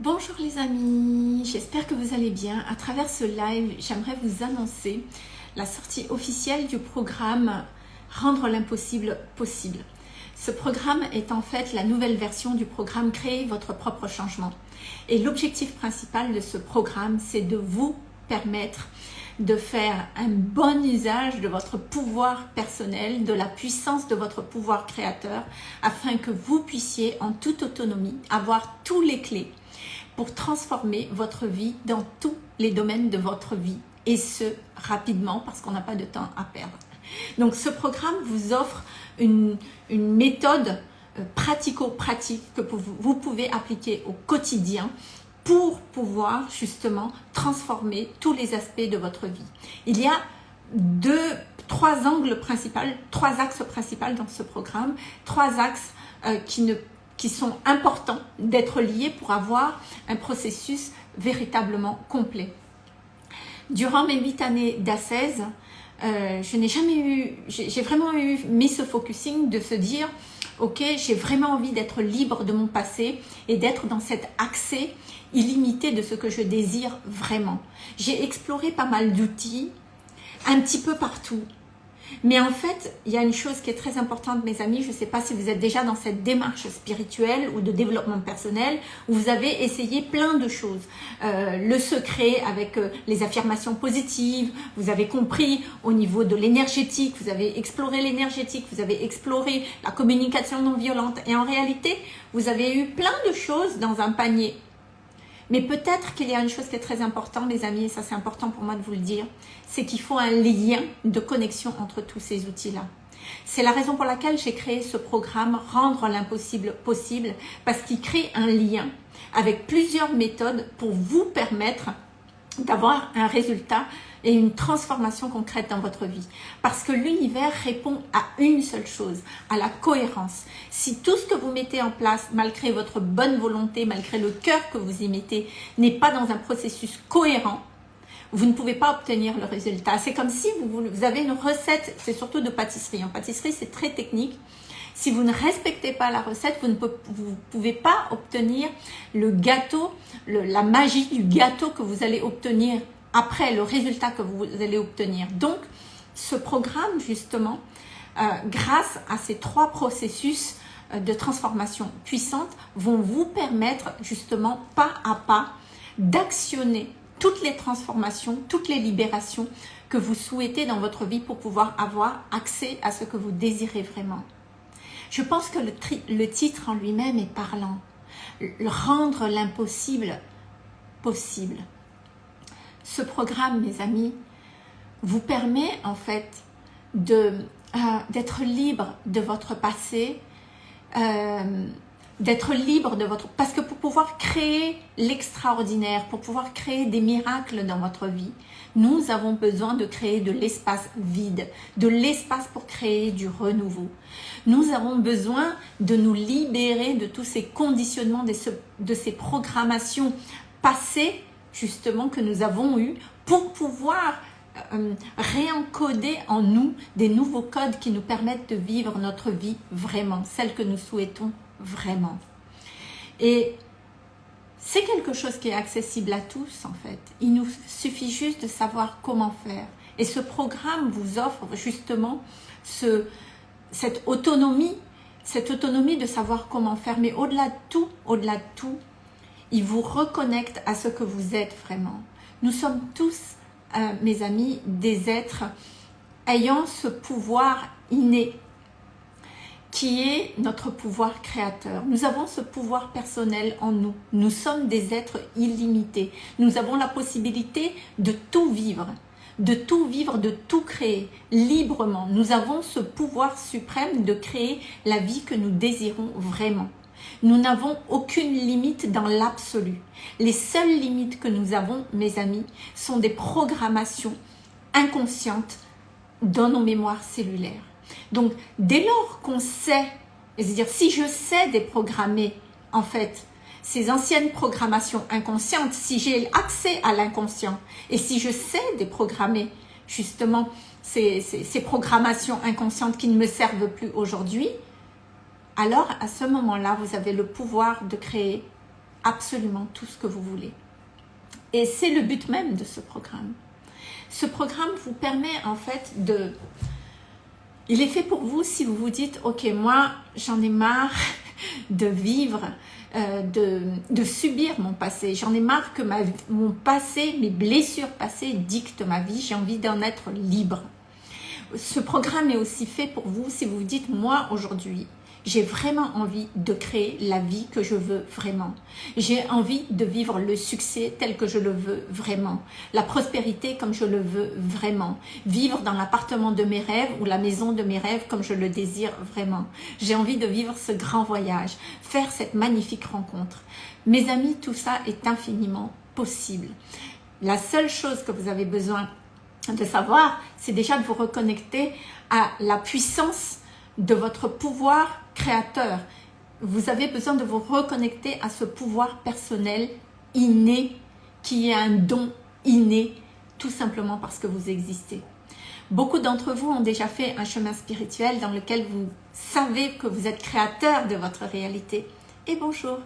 Bonjour les amis, j'espère que vous allez bien. À travers ce live, j'aimerais vous annoncer la sortie officielle du programme Rendre l'impossible possible. Ce programme est en fait la nouvelle version du programme Créer votre propre changement. Et l'objectif principal de ce programme, c'est de vous permettre de faire un bon usage de votre pouvoir personnel, de la puissance de votre pouvoir créateur, afin que vous puissiez en toute autonomie avoir tous les clés pour transformer votre vie dans tous les domaines de votre vie et ce, rapidement parce qu'on n'a pas de temps à perdre. Donc ce programme vous offre une, méthode euh, pratico-pratique que vous pouvez appliquer au quotidien pour pouvoir justement transformer tous les aspects de votre vie. Il y a deux, trois angles principaux, trois axes principaux dans ce programme, trois axes euh, qui ne qui sont importants d'être liés pour avoir un processus véritablement complet. Durant mes huit années d'assaise, euh, je n'ai jamais eu, j'ai vraiment eu mis ce focusing de se dire, ok, j'ai vraiment envie d'être libre de mon passé et d'être dans cet accès illimité de ce que je désire vraiment. J'ai exploré pas mal d'outils, un petit peu partout, mais en fait, il y a une chose qui est très importante, mes amis. Je ne sais pas si vous êtes déjà dans cette démarche spirituelle ou de développement personnel, où vous avez essayé plein de choses. Euh, le secret avec euh, les affirmations positives, vous avez compris au niveau de l'énergétique, vous avez exploré l'énergétique, vous avez exploré la communication non violente. Et en réalité, vous avez eu plein de choses dans un panier. Mais peut-être qu'il y a une chose qui est très importante, mes amis, et ça c'est important pour moi de vous le dire, c'est qu'il faut un lien de connexion entre tous ces outils-là. C'est la raison pour laquelle j'ai créé ce programme « Rendre l'impossible possible » parce qu'il crée un lien avec plusieurs méthodes pour vous permettre d'avoir un résultat et une transformation concrète dans votre vie. Parce que l'univers répond à une seule chose, à la cohérence. Si tout ce que vous mettez en place, malgré votre bonne volonté, malgré le cœur que vous y mettez, n'est pas dans un processus cohérent, vous ne pouvez pas obtenir le résultat. C'est comme si vous, avez une recette, c'est surtout de pâtisserie. En pâtisserie, c'est très technique. Si vous ne respectez pas la recette, vous ne pouvez pas obtenir le gâteau, la magie du gâteau que vous allez obtenir après le résultat que vous allez obtenir. Donc, ce programme, justement, euh, grâce à ces trois processus euh, de transformation puissante, vont vous permettre justement pas à pas d'actionner toutes les transformations, toutes les libérations que vous souhaitez dans votre vie pour pouvoir avoir accès à ce que vous désirez vraiment. Je pense que le, le titre en lui-même est parlant. Rendre l'impossible possible ce programme, mes amis, vous permet en fait euh, d'être libre de votre passé, euh, d'être libre de votre... Parce que pour pouvoir créer l'extraordinaire, pour pouvoir créer des miracles dans votre vie, nous avons besoin de créer de l'espace vide, de l'espace pour créer du renouveau. Nous avons besoin de nous libérer de tous ces conditionnements, de ces programmations passées justement que nous avons eu pour pouvoir euh, réencoder en nous des nouveaux codes qui nous permettent de vivre notre vie vraiment, celle que nous souhaitons vraiment. Et c'est quelque chose qui est accessible à tous en fait. Il nous suffit juste de savoir comment faire. Et ce programme vous offre justement ce, cette autonomie, cette autonomie de savoir comment faire. Mais au-delà de tout, au-delà de tout, il vous reconnecte à ce que vous êtes vraiment. Nous sommes tous, euh, mes amis, des êtres ayant ce pouvoir inné qui est notre pouvoir créateur. Nous avons ce pouvoir personnel en nous. Nous sommes des êtres illimités. Nous avons la possibilité de tout vivre, de tout vivre, de tout créer librement. Nous avons ce pouvoir suprême de créer la vie que nous désirons vraiment. Nous n'avons aucune limite dans l'absolu. Les seules limites que nous avons, mes amis, sont des programmations inconscientes dans nos mémoires cellulaires. Donc, dès lors qu'on sait, c'est-à-dire si je sais déprogrammer, en fait, ces anciennes programmations inconscientes, si j'ai accès à l'inconscient et si je sais déprogrammer justement ces, programmations inconscientes qui ne me servent plus aujourd'hui, alors à ce moment-là, vous avez le pouvoir de créer absolument tout ce que vous voulez. Et c'est le but même de ce programme. Ce programme vous permet en fait de... Il est fait pour vous si vous vous dites, ok, moi j'en ai marre de vivre, euh, de, subir mon passé. J'en ai marre que mon passé, mes blessures passées dictent ma vie. J'ai envie d'en être libre. Ce programme est aussi fait pour vous si vous vous dites, moi aujourd'hui, j'ai vraiment envie de créer la vie que je veux vraiment. J'ai envie de vivre le succès tel que je le veux vraiment. La prospérité comme je le veux vraiment. Vivre dans l'appartement de mes rêves ou la maison de mes rêves comme je le désire vraiment. J'ai envie de vivre ce grand voyage, faire cette magnifique rencontre. Mes amis, tout ça est infiniment possible. La seule chose que vous avez besoin de savoir, c'est déjà de vous reconnecter à la puissance de votre pouvoir créateur. Vous avez besoin de vous reconnecter à ce pouvoir personnel inné, qui est un don inné, tout simplement parce que vous existez. Beaucoup d'entre vous ont déjà fait un chemin spirituel dans lequel vous savez que vous êtes créateur de votre réalité. Et bonjour,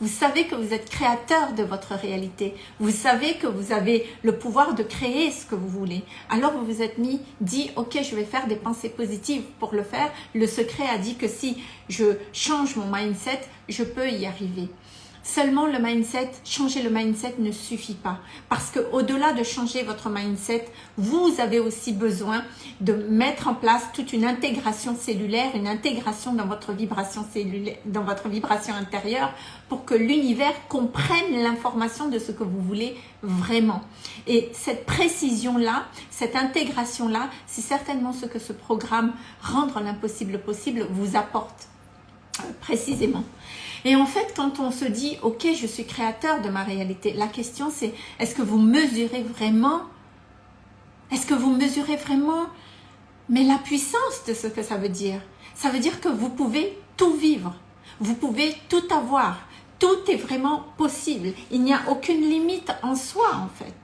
vous savez que vous êtes créateur de votre réalité. Vous savez que vous avez le pouvoir de créer ce que vous voulez. Alors vous vous êtes mis, dit, ok, je vais faire des pensées positives pour le faire. Le secret a dit que si je change mon mindset, je peux y arriver. Seulement le mindset, changer le mindset ne suffit pas. Parce que au-delà de changer votre mindset, vous avez aussi besoin de mettre en place toute une intégration cellulaire, une intégration dans votre vibration cellulaire, dans votre vibration intérieure pour que l'univers comprenne l'information de ce que vous voulez vraiment. Et cette précision-là, cette intégration-là, c'est certainement ce que ce programme Rendre l'impossible possible vous apporte euh, précisément. Et en fait, quand on se dit, ok, je suis créateur de ma réalité, la question c'est, est-ce que vous mesurez vraiment, est-ce que vous mesurez vraiment, mais la puissance de ce que ça veut dire? Ça veut dire que vous pouvez tout vivre, vous pouvez tout avoir, tout est vraiment possible. Il n'y a aucune limite en soi en fait.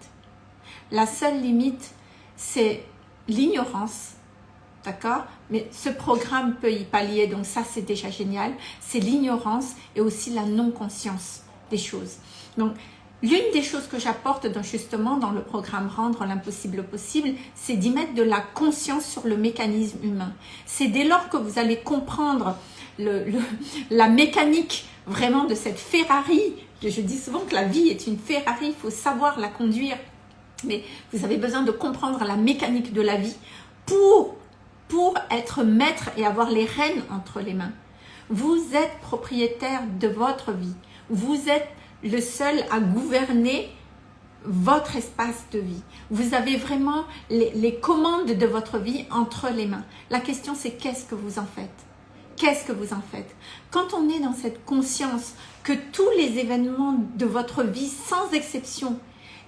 La seule limite, c'est l'ignorance D'accord? Mais ce programme peut y pallier, donc ça c'est déjà génial. C'est l'ignorance et aussi la non-conscience des choses. Donc, l'une des choses que j'apporte justement dans le programme Rendre l'impossible possible, c'est d'y mettre de la conscience sur le mécanisme humain. C'est dès lors que vous allez comprendre la mécanique vraiment de cette Ferrari, je dis souvent que la vie est une Ferrari, il faut savoir la conduire, mais vous avez besoin de comprendre la mécanique de la vie pour pour être maître et avoir les rênes entre les mains. Vous êtes propriétaire de votre vie. Vous êtes le seul à gouverner votre espace de vie. Vous avez vraiment les, commandes de votre vie entre les mains. La question c'est qu'est-ce que vous en faites? Qu'est-ce que vous en faites? Quand on est dans cette conscience que tous les événements de votre vie, sans exception,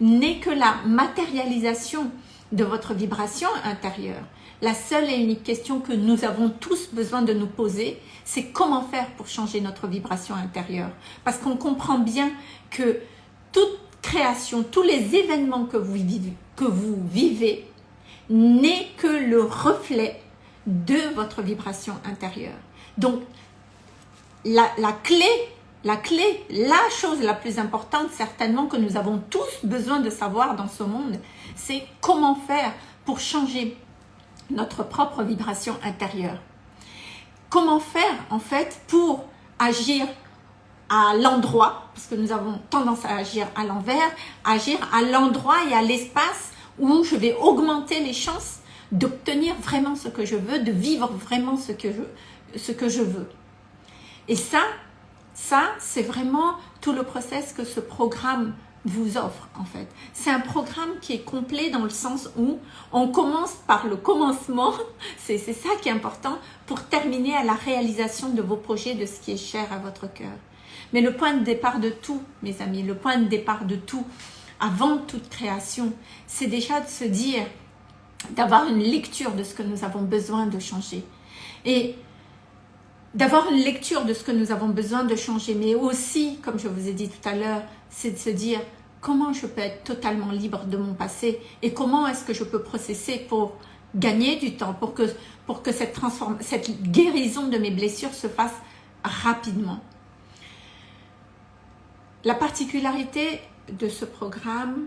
n'est que la matérialisation de votre vibration intérieure, la seule et unique question que nous avons tous besoin de nous poser, c'est comment faire pour changer notre vibration intérieure. Parce qu'on comprend bien que toute création, tous les événements que vous vivez, que vous vivez n'est que le reflet de votre vibration intérieure. Donc, la, la, clé, la clé, la chose la plus importante certainement que nous avons tous besoin de savoir dans ce monde, c'est comment faire pour changer notre propre vibration intérieure. Comment faire en fait pour agir à l'endroit, parce que nous avons tendance à agir à l'envers, agir à l'endroit et à l'espace où je vais augmenter les chances d'obtenir vraiment ce que je veux, de vivre vraiment ce que je, veux. Et ça, ça, c'est vraiment tout le process que ce programme vous offre en fait. C'est un programme qui est complet dans le sens où on commence par le commencement, c'est ça qui est important, pour terminer à la réalisation de vos projets, de ce qui est cher à votre cœur. Mais le point de départ de tout, mes amis, le point de départ de tout, avant toute création, c'est déjà de se dire, d'avoir une lecture de ce que nous avons besoin de changer. Et d'avoir une lecture de ce que nous avons besoin de changer, mais aussi, comme je vous ai dit tout à l'heure, c'est de se dire comment je peux être totalement libre de mon passé et comment est-ce que je peux processer pour gagner du temps, pour que, pour que cette, cette guérison de mes blessures se fasse rapidement. La particularité de ce programme,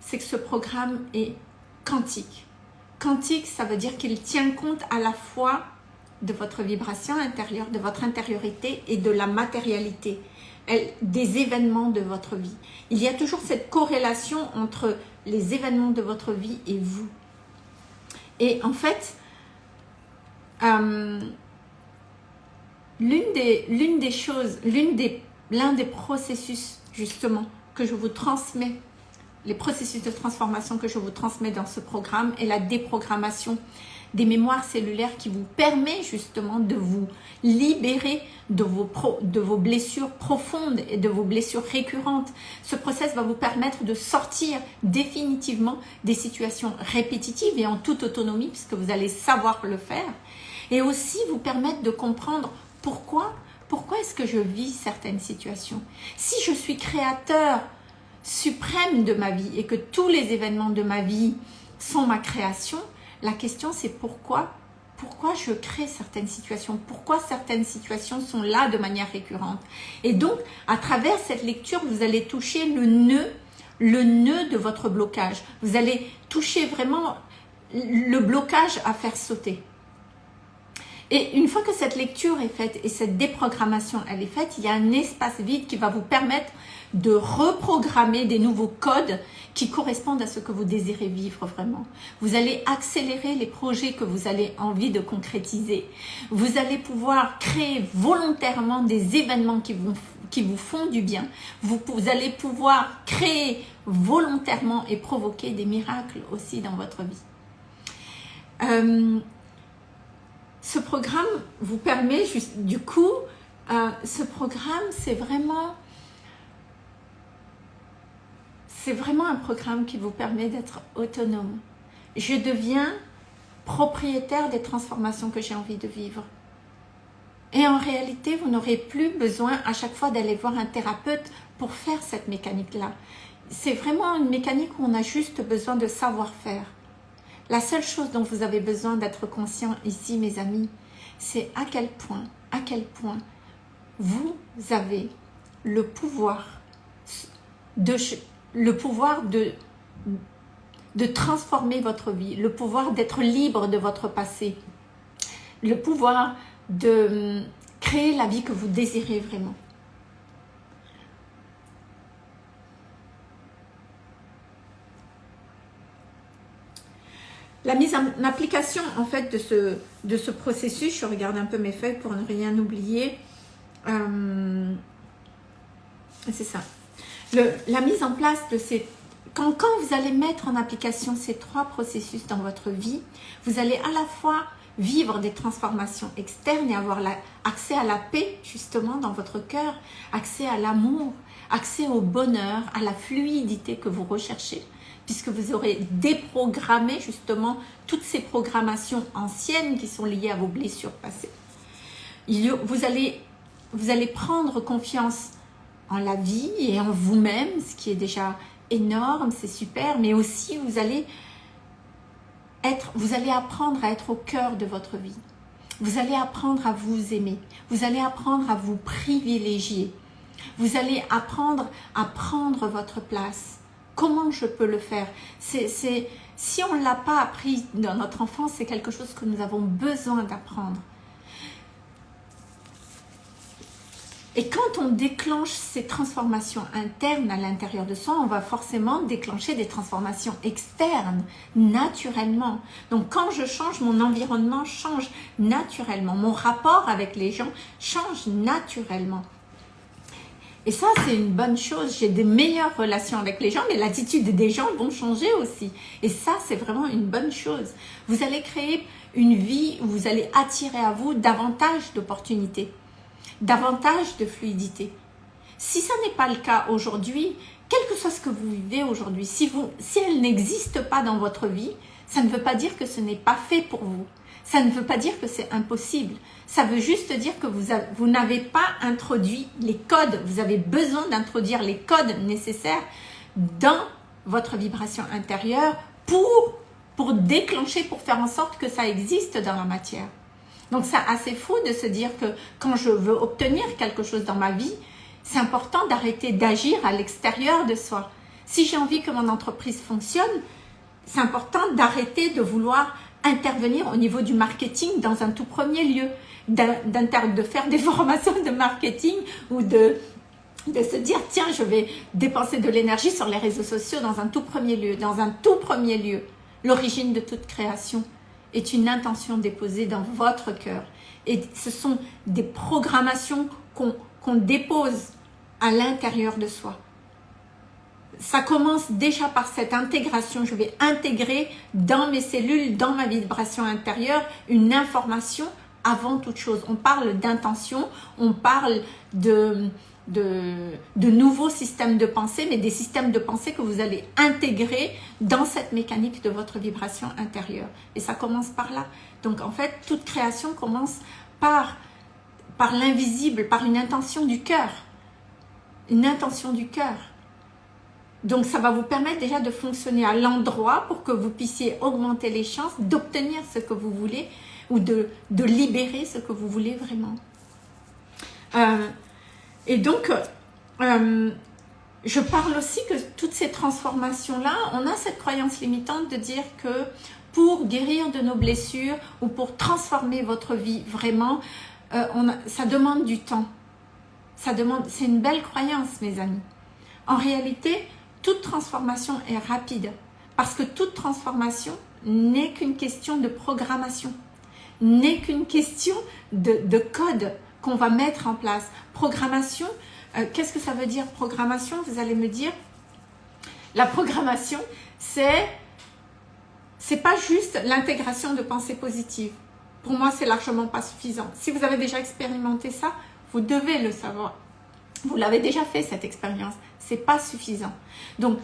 c'est que ce programme est quantique. Quantique, ça veut dire qu'il tient compte à la fois de votre vibration intérieure, de votre intériorité et de la matérialité, des événements de votre vie. Il y a toujours cette corrélation entre les événements de votre vie et vous. Et en fait, euh, l'une des, choses, l'un des processus justement que je vous transmets, les processus de transformation que je vous transmets dans ce programme est la déprogrammation des mémoires cellulaires qui vous permet justement de vous libérer de vos, de vos blessures profondes et de vos blessures récurrentes. Ce process va vous permettre de sortir définitivement des situations répétitives et en toute autonomie puisque vous allez savoir le faire et aussi vous permettre de comprendre pourquoi pourquoi est-ce que je vis certaines situations Si je suis créateur suprême de ma vie et que tous les événements de ma vie sont ma création, la question c'est pourquoi pourquoi je crée certaines situations, pourquoi certaines situations sont là de manière récurrente? Et donc, à travers cette lecture, vous allez toucher le nœud, le nœud de votre blocage. Vous allez toucher vraiment le blocage à faire sauter. Et une fois que cette lecture est faite et cette déprogrammation elle est faite, il y a un espace vide qui va vous permettre de reprogrammer des nouveaux codes qui correspondent à ce que vous désirez vivre vraiment. Vous allez accélérer les projets que vous avez envie de concrétiser. Vous allez pouvoir créer volontairement des événements qui vous, qui vous font du bien. Vous, allez pouvoir créer volontairement et provoquer des miracles aussi dans votre vie. Euh, ce programme vous permet, juste, du coup, euh, ce programme, c'est vraiment, c'est vraiment un programme qui vous permet d'être autonome. Je deviens propriétaire des transformations que j'ai envie de vivre. Et en réalité, vous n'aurez plus besoin à chaque fois d'aller voir un thérapeute pour faire cette mécanique-là. C'est vraiment une mécanique où on a juste besoin de savoir-faire. La seule chose dont vous avez besoin d'être conscient ici, mes amis, c'est à quel point, à quel point vous avez le pouvoir de, de transformer votre vie, le pouvoir d'être libre de votre passé, le pouvoir de hum, créer la vie que vous désirez vraiment. La mise en application en fait de ce, processus, je regarde un peu mes feuilles pour ne rien oublier. Euh, c'est ça. la mise en place de ces... Quand, vous allez mettre en application ces trois processus dans votre vie, vous allez à la fois vivre des transformations externes et avoir accès à la paix justement dans votre cœur, accès à l'amour, accès au bonheur, à la fluidité que vous recherchez puisque vous aurez déprogrammé justement toutes ces programmations anciennes qui sont liées à vos blessures passées. Vous allez, vous allez prendre confiance en la vie et en vous-même, ce qui est déjà énorme, c'est super, mais aussi vous allez, être, vous allez apprendre à être au cœur de votre vie. Vous allez apprendre à vous aimer. Vous allez apprendre à vous privilégier. Vous allez apprendre à prendre votre place Comment je peux le faire c'est Si on ne l'a pas appris dans notre enfance, c'est quelque chose que nous avons besoin d'apprendre. Et quand on déclenche ces transformations internes à l'intérieur de soi, on va forcément déclencher des transformations externes, naturellement. Donc quand je change, mon environnement change naturellement. Mon rapport avec les gens change naturellement. Et ça, c'est une bonne chose. J'ai des meilleures relations avec les gens, mais l'attitude des gens vont changer aussi. Et ça, c'est vraiment une bonne chose. Vous allez créer une vie où vous allez attirer à vous davantage d'opportunités, davantage de fluidité. Si ça n'est pas le cas aujourd'hui, quel que soit ce que vous vivez aujourd'hui, si, si elle n'existe pas dans votre vie, ça ne veut pas dire que ce n'est pas fait pour vous. Ça ne veut pas dire que c'est impossible. Ça veut juste dire que vous, vous n'avez pas introduit les codes. Vous avez besoin d'introduire les codes nécessaires dans votre vibration intérieure pour, pour déclencher, pour faire en sorte que ça existe dans la matière. Donc c'est assez fou de se dire que quand je veux obtenir quelque chose dans ma vie, c'est important d'arrêter d'agir à l'extérieur de soi. Si j'ai envie que mon entreprise fonctionne, c'est important d'arrêter de vouloir intervenir au niveau du marketing dans un tout premier lieu, de faire des formations de marketing ou de, se dire tiens je vais dépenser de l'énergie sur les réseaux sociaux dans un tout premier lieu, dans un tout premier lieu. L'origine de toute création est une intention déposée dans votre cœur et ce sont des programmations qu'on dépose à l'intérieur de soi. Ça commence déjà par cette intégration. Je vais intégrer dans mes cellules, dans ma vibration intérieure, une information avant toute chose. On parle d'intention, on parle de, de, nouveaux systèmes de pensée, mais des systèmes de pensée que vous allez intégrer dans cette mécanique de votre vibration intérieure. Et ça commence par là. Donc en fait, toute création commence par, par l'invisible, par une intention du cœur. Une intention du cœur. Donc ça va vous permettre déjà de fonctionner à l'endroit pour que vous puissiez augmenter les chances d'obtenir ce que vous voulez ou de, de, libérer ce que vous voulez vraiment. Euh, et donc, euh, je parle aussi que toutes ces transformations-là, on a cette croyance limitante de dire que pour guérir de nos blessures ou pour transformer votre vie vraiment, euh, on ça demande du temps. Ça demande, c'est une belle croyance, mes amis. En réalité, toute transformation est rapide parce que toute transformation n'est qu'une question de programmation, n'est qu'une question de, code qu'on va mettre en place. Programmation, euh, qu'est-ce que ça veut dire programmation? Vous allez me dire, la programmation, c'est c'est pas juste l'intégration de pensées positives. Pour moi, c'est largement pas suffisant. Si vous avez déjà expérimenté ça, vous devez le savoir. Vous l'avez déjà fait, cette expérience. C'est pas suffisant. Donc,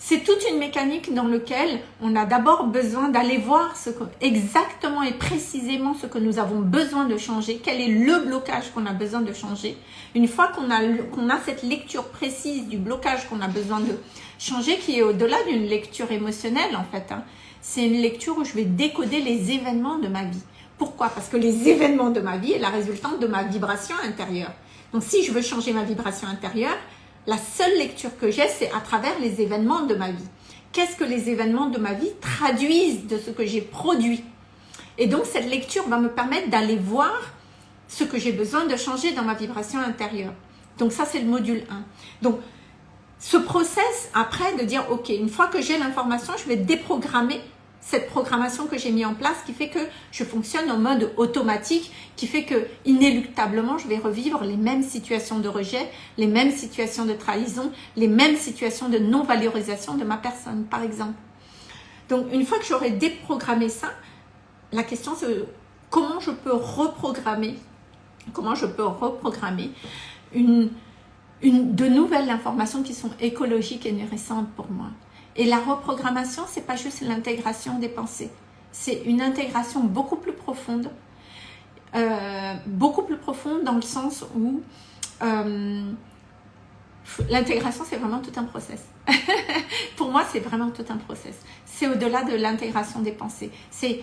c'est toute une mécanique dans laquelle on a d'abord besoin d'aller voir exactement et précisément ce que nous avons besoin de changer, quel est le blocage qu'on a besoin de changer. Une fois qu'on a, a cette lecture précise du blocage qu'on a besoin de changer, qui est au-delà d'une lecture émotionnelle en fait, hein, c'est une lecture où je vais décoder les événements de ma vie. Pourquoi? Parce que les événements de ma vie est la résultante de ma vibration intérieure. Donc si je veux changer ma vibration intérieure, la seule lecture que j'ai, c'est à travers les événements de ma vie. Qu'est-ce que les événements de ma vie traduisent de ce que j'ai produit? Et donc cette lecture va me permettre d'aller voir ce que j'ai besoin de changer dans ma vibration intérieure. Donc ça, c'est le module 1. Donc, ce process après de dire, ok, une fois que j'ai l'information, je vais déprogrammer cette programmation que j'ai mis en place qui fait que je fonctionne en mode automatique, qui fait que inéluctablement je vais revivre les mêmes situations de rejet, les mêmes situations de trahison, les mêmes situations de non-valorisation de ma personne par exemple. Donc une fois que j'aurai déprogrammé ça, la question c'est comment je peux reprogrammer, comment je peux reprogrammer de nouvelles informations qui sont écologiques et intéressantes pour moi. Et la reprogrammation, c'est pas juste l'intégration des pensées. C'est une intégration beaucoup plus profonde. Euh, beaucoup plus profonde dans le sens où euh, l'intégration, c'est vraiment tout un process. Pour moi, c'est vraiment tout un process. C'est au-delà de l'intégration des pensées. C'est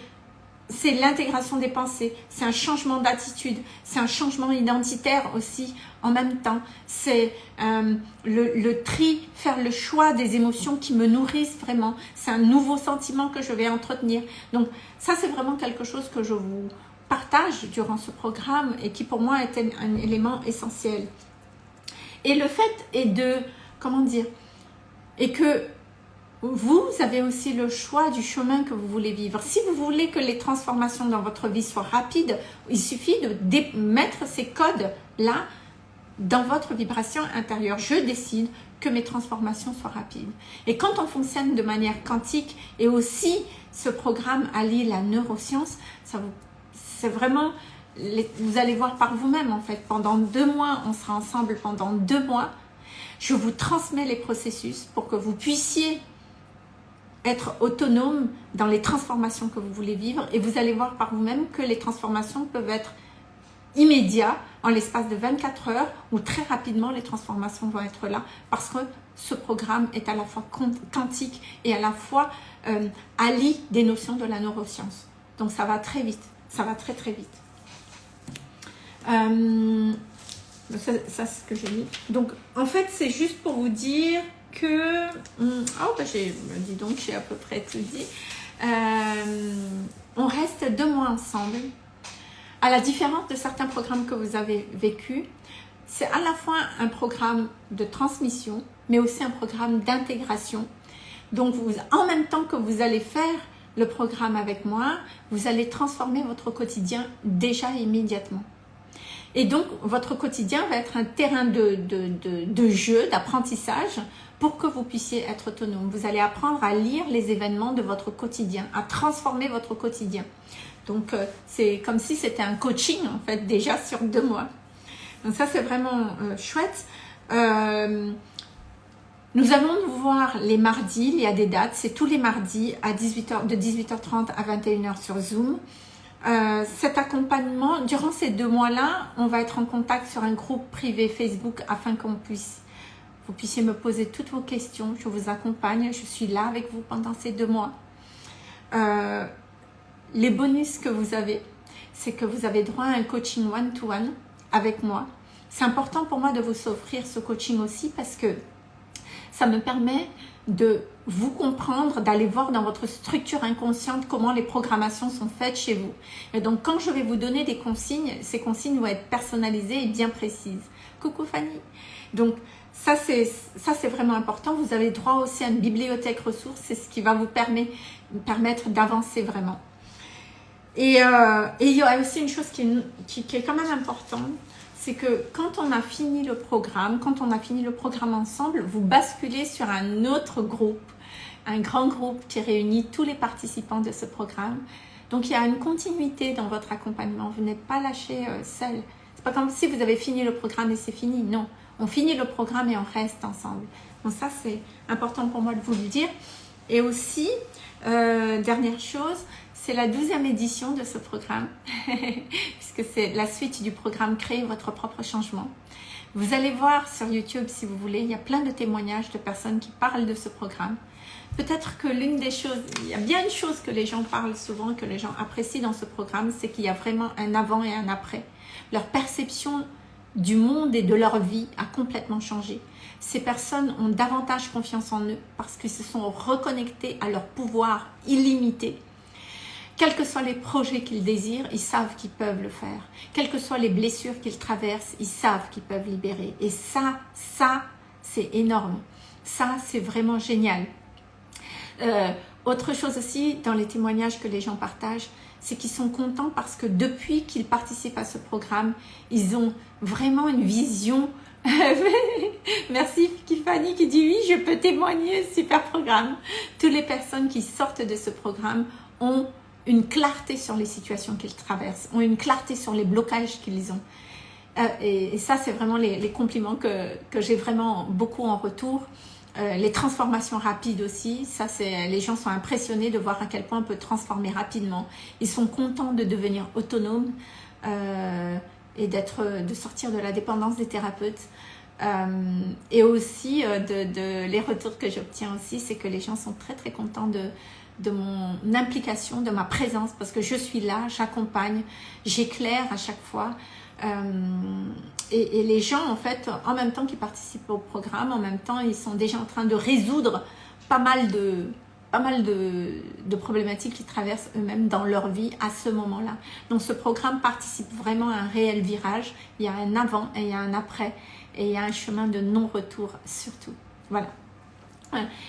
c'est l'intégration des pensées, c'est un changement d'attitude, c'est un changement identitaire aussi en même temps. C'est euh, le, tri, faire le choix des émotions qui me nourrissent vraiment. C'est un nouveau sentiment que je vais entretenir. Donc ça, c'est vraiment quelque chose que je vous partage durant ce programme et qui pour moi est un élément essentiel. Et le fait est de, comment dire, et que vous avez aussi le choix du chemin que vous voulez vivre. Si vous voulez que les transformations dans votre vie soient rapides, il suffit de mettre ces codes-là dans votre vibration intérieure. Je décide que mes transformations soient rapides. Et quand on fonctionne de manière quantique et aussi ce programme allie la neuroscience, c'est vraiment, vous allez voir par vous-même en fait. Pendant deux mois, on sera ensemble pendant deux mois. Je vous transmets les processus pour que vous puissiez être autonome dans les transformations que vous voulez vivre et vous allez voir par vous-même que les transformations peuvent être immédiates en l'espace de 24 heures ou très rapidement les transformations vont être là parce que ce programme est à la fois quantique et à la fois euh, allie des notions de la neuroscience. Donc ça va très vite, ça va très très vite. Euh, Ça, ça c'est ce que j'ai mis. Donc, en fait, c'est juste pour vous dire que... Hmm, oh, bah, dis donc, j'ai à peu près tout dit. Euh, on reste deux mois ensemble. À la différence de certains programmes que vous avez vécu, c'est à la fois un programme de transmission, mais aussi un programme d'intégration. Donc, en même temps que vous allez faire le programme avec moi, vous allez transformer votre quotidien déjà immédiatement. Et donc, votre quotidien va être un terrain de, de, jeu, d'apprentissage pour que vous puissiez être autonome. Vous allez apprendre à lire les événements de votre quotidien, à transformer votre quotidien. Donc, euh, c'est comme si c'était un coaching, en fait, déjà sur deux mois. Donc, ça, c'est vraiment euh, chouette. Euh, nous allons nous voir les mardis, il y a des dates, c'est tous les mardis à 18h, de 18h30 à 21h sur Zoom. Euh, cet accompagnement, durant ces deux mois-là, on va être en contact sur un groupe privé Facebook afin qu'on puisse, vous puissiez me poser toutes vos questions. Je vous accompagne, je suis là avec vous pendant ces deux mois. Euh, les bonus que vous avez, c'est que vous avez droit à un coaching one-to-one avec moi. C'est important pour moi de vous offrir ce coaching aussi parce que ça me permet de vous comprendre, d'aller voir dans votre structure inconsciente comment les programmations sont faites chez vous. Et donc, quand je vais vous donner des consignes, ces consignes vont être personnalisées et bien précises. Coucou Fanny Donc, ça c'est vraiment important. Vous avez droit aussi à une bibliothèque ressources. C'est ce qui va vous permettre, d'avancer vraiment. Et, euh, et, il y a aussi une chose qui, qui est quand même importante, c'est que quand on a fini le programme, quand on a fini le programme ensemble, vous basculez sur un autre groupe, un grand groupe qui réunit tous les participants de ce programme. Donc il y a une continuité dans votre accompagnement, vous n'êtes pas lâché euh, seul. C'est pas comme si vous avez fini le programme et c'est fini, non. On finit le programme et on reste ensemble. Donc ça c'est important pour moi de vous le dire. Et aussi, euh, dernière chose, c'est la douzième édition de ce programme, puisque c'est la suite du programme Créer votre propre changement. Vous allez voir sur YouTube, si vous voulez, il y a plein de témoignages de personnes qui parlent de ce programme. Peut-être que l'une des choses, il y a bien une chose que les gens parlent souvent, que les gens apprécient dans ce programme, c'est qu'il y a vraiment un avant et un après. Leur perception du monde et de leur vie a complètement changé. Ces personnes ont davantage confiance en eux parce qu'ils se sont reconnectés à leur pouvoir illimité quels que soient les projets qu'ils désirent, ils savent qu'ils peuvent le faire. Quelles que soient les blessures qu'ils traversent, ils savent qu'ils peuvent libérer. Et ça, ça, c'est énorme. Ça, c'est vraiment génial. Euh, autre chose aussi, dans les témoignages que les gens partagent, c'est qu'ils sont contents parce que depuis qu'ils participent à ce programme, ils ont vraiment une vision. Merci Fanny qui dit oui, je peux témoigner, super programme. Toutes les personnes qui sortent de ce programme ont une clarté sur les situations qu'ils traversent, ont une clarté sur les blocages qu'ils ont. Euh, et, ça, c'est vraiment les, compliments que, que j'ai vraiment beaucoup en retour. Euh, les transformations rapides aussi, ça c'est les gens sont impressionnés de voir à quel point on peut transformer rapidement. Ils sont contents de devenir autonomes euh, et d'être, de sortir de la dépendance des thérapeutes. et aussi de, de, les retours que j'obtiens aussi, c'est que les gens sont très très contents de, de mon implication, de ma présence, parce que je suis là, j'accompagne, j'éclaire à chaque fois. Euh, et, les gens, en fait, en même temps qu'ils participent au programme, en même temps, ils sont déjà en train de résoudre pas mal de, pas mal de, problématiques qu'ils traversent eux-mêmes dans leur vie à ce moment-là. Donc, ce programme participe vraiment à un réel virage. Il y a un avant et il y a un après. Et il y a un chemin de non-retour surtout. Voilà.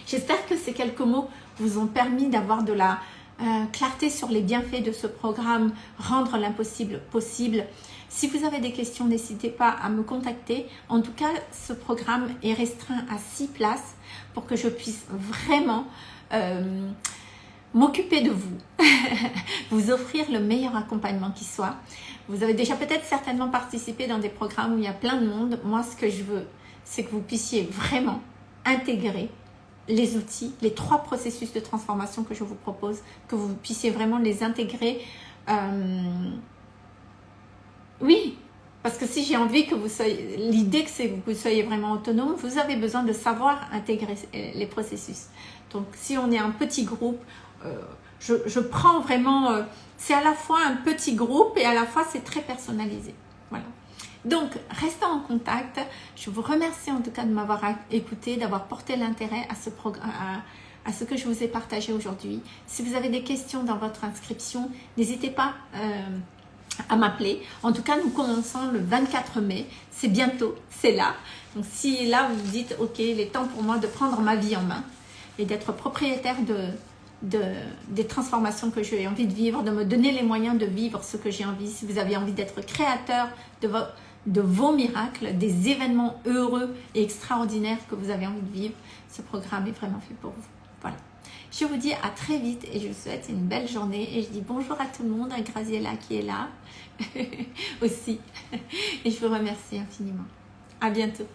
J'espère que ces quelques mots vous ont permis d'avoir de la euh, clarté sur les bienfaits de ce programme, rendre l'impossible possible. Si vous avez des questions, n'hésitez pas à me contacter. En tout cas, ce programme est restreint à 6 places pour que je puisse vraiment euh, m'occuper de vous, vous offrir le meilleur accompagnement qui soit. Vous avez déjà peut-être certainement participé dans des programmes où il y a plein de monde. Moi, ce que je veux, c'est que vous puissiez vraiment intégrer les outils, les trois processus de transformation que je vous propose, que vous puissiez vraiment les intégrer. Euh, oui, parce que si j'ai envie que vous soyez, l'idée que c'est que vous soyez vraiment autonome, vous avez besoin de savoir intégrer les processus. Donc si on est un petit groupe, euh, je, prends vraiment, euh, c'est à la fois un petit groupe et à la fois c'est très personnalisé. Voilà. Donc, restons en contact. Je vous remercie en tout cas de m'avoir écouté, d'avoir porté l'intérêt à ce que je vous ai partagé aujourd'hui. Si vous avez des questions dans votre inscription, n'hésitez pas euh, à m'appeler. En tout cas, nous commençons le 24 mai. C'est bientôt, c'est là. Donc, si là, vous vous dites, ok, il est temps pour moi de prendre ma vie en main et d'être propriétaire de, de, des transformations que j'ai envie de vivre, de me donner les moyens de vivre ce que j'ai envie. Si vous avez envie d'être créateur de, de vos miracles, des événements heureux et extraordinaires que vous avez envie de vivre, ce programme est vraiment fait pour vous. Voilà. Je vous dis à très vite et je vous souhaite une belle journée. Et je dis bonjour à tout le monde, à Graziella qui est là aussi. Et je vous remercie infiniment. À bientôt.